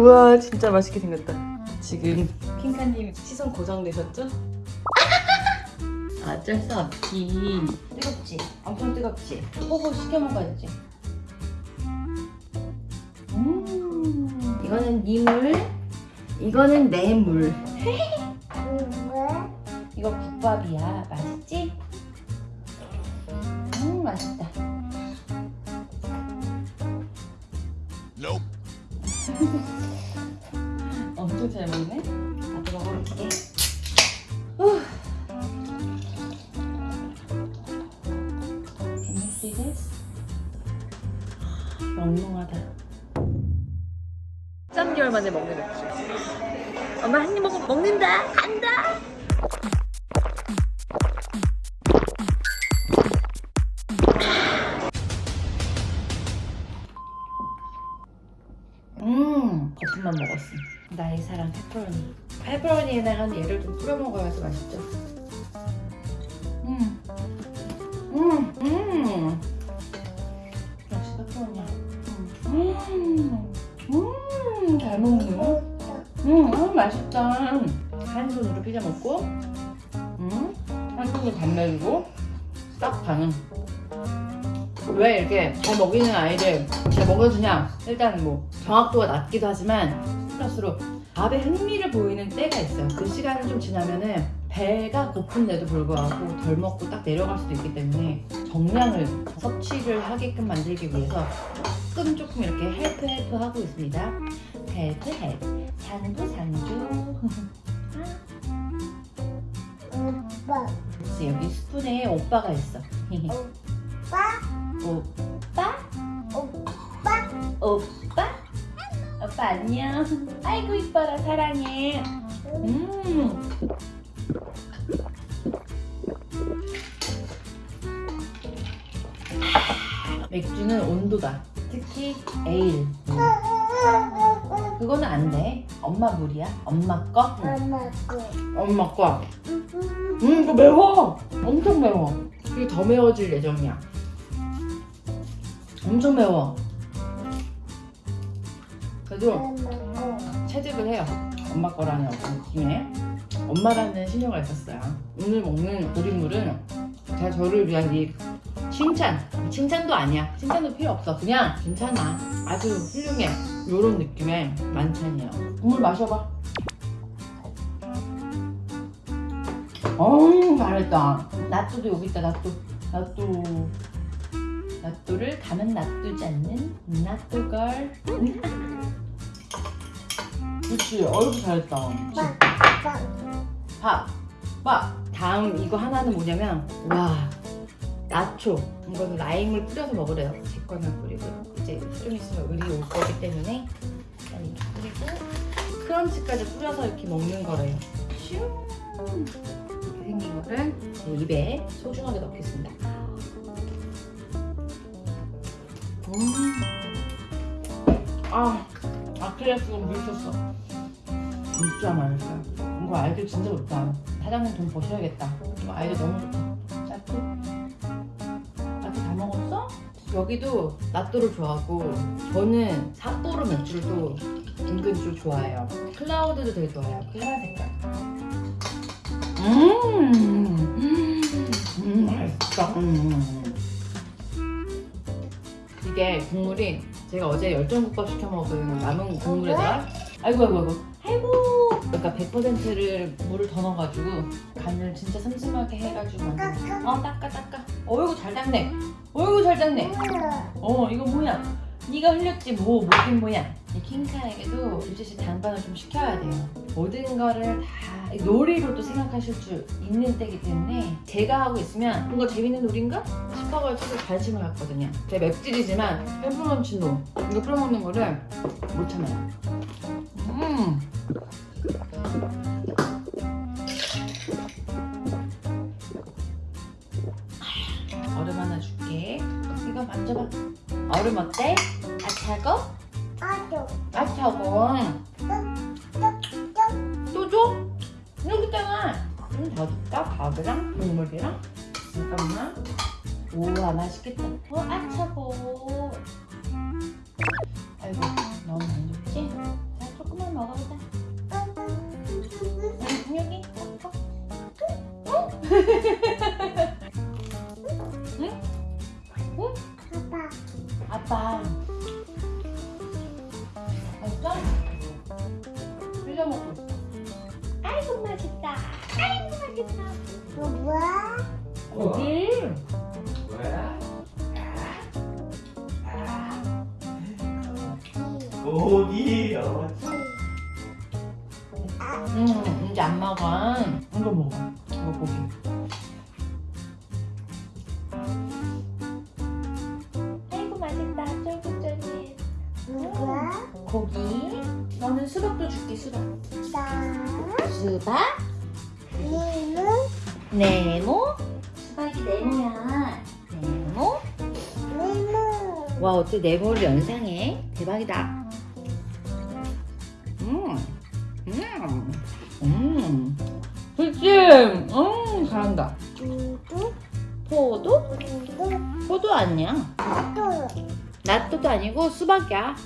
슈 우와 진짜 맛있게 생겼다 지금 핑카님 시선 고정되셨죠? 어쩔 수 없지 뜨겁지? 엄청 뜨겁지? 호호 시켜 먹어야지 음 이거는 니물 이거는 내 물 이거 국밥이야 맛있지? 음 맛있다 나도 먹어볼게. 후. Can you see this? 멍멍하다. 3개월 만에 먹는 맥주. 엄마 한 입 먹으면 먹는다. 간다. 거품만 먹었어. 나의 사랑 페퍼로니. 페퍼로니에다가 얘를 좀 뿌려 먹어야지 맛있죠. 음, 음, 음. 역시 페퍼로니야. 음, 음, 잘 먹네. 음, 음, 맛있다. 한 손으로 피자 먹고, 음, 한 손으로 밥 먹이고, 딱 가는. 왜 이렇게 잘 먹이는 아이를 잘 먹여주냐? 일단 뭐 정확도가 낮기도 하지만 플러스로 밥에 흥미를 보이는 때가 있어요. 그 시간을 좀 지나면은 배가 고픈데도 불구하고 덜 먹고 딱 내려갈 수도 있기 때문에 정량을 섭취를 하게끔 만들기 위해서 조금 조금 이렇게 help help 하고 있습니다. Help help. 상주 상주 오빠, 여기 스푼에 오빠가 있어 오빠, 오빠 오빠. 오빠? 안녕. 아이고 이뻐라 사랑해. 음. 맥주는 온도다. 특히 에일. 그거는 안 돼. 엄마 물이야. 엄마 거. 응. 엄마 거. 엄마 거. 음, 이거 매워. 엄청 매워. 이게 더 매워질 예정이야. 엄청 매워. 그래도. 채집을 해요. 엄마 거라는 어떤 느낌에 엄마라는 신경을 썼어요. 오늘 먹는 우린물은 제가 저를 위한 이 칭찬. 칭찬도 아니야. 칭찬도 필요 없어. 그냥 괜찮아. 아주 훌륭해. 요런 느낌의 만찬이에요. 물 마셔봐. 어우 잘했다. 나또도 여기 있다. 나또. 나또. 나또를 가만 놔두지 않는 나또걸. 그렇지. 어이구 잘했다. 밥, 밥. 다음 이거 하나는 뭐냐면 와 나초. 이거는 라임을 뿌려서 먹으래요. 제 거는 뿌리고 이제 좀 있으면 의리 올 거기 때문에 일단 이렇게 뿌리고 크런치까지 뿌려서 이렇게 먹는 거래요. 슈 이렇게 생긴 거를 제 입에 소중하게 넣겠습니다. 음. 아 아킬레스가 물렸어. 진짜 맛있어요. 이거 아이들 진짜 좋다. 사장님 돈 버셔야겠다. 이거 아이들 너무 좋다. 짜투? 짜투 다 먹었어? 여기도 나또를 좋아하고 저는 사또로 맥주를 또 은근 좀 좋아해요. 클라우드도 되게 좋아해요. 파란 색깔. 음, 음, 음 맛있다. 음. 이게 국물이 제가 어제 열정국밥 시켜 먹은 남은 국물에다가. 아이고 아이고 아이고. 아이고. 그러니까 100%를 물을 더 넣어가지고 간을 진짜 슴슴하게 해가지고 만든 어 닦아 닦아. 어이구 잘 닦네. 어이구 잘 닦네. 어 이거 뭐야? 네가 흘렸지 뭐 뭐긴 뭐야 이 킹카에게도 유지씨 당반을 좀 시켜야 돼요. 모든 거를 다 놀이로 또 생각하실 줄 있는 때기 때문에 제가 하고 있으면 뭔가 재밌는 놀인가 싶어가지고 관심을 갖거든요. 제 맵찔이지만 페퍼런치노. 이거 뿌려먹는 거를 못 참아요. 음. 얼음 하나 줄게. 이거 만져봐. 얼음 어때? 아 차고? 아차고 또 줘? 여기 있잖아 좀 더 줄까? 밥이랑 국물이랑 잠깐만 우와 아, 맛있겠다 어 아차고 아이고 너무 안 좋지? 자 조금만 먹어보자 여기 어? 어. 어? 아이고 맛있다. 아이고 맛있다. 이거 뭐야? 고기. 뭐야? 고기. 고기. 어. 아, 응, 이제 안 먹어. 이거 먹어. 이거 고기. 수박? 니는 네모? 수박이 네모야. 네모? 니는. 와, 어떻게 네모를 연상해? 대박이다. 음, 음, 음. 그치? 음, 잘한다. 포도? 누구? 포도 아니야. 또. 나또도 아니고 수박이야.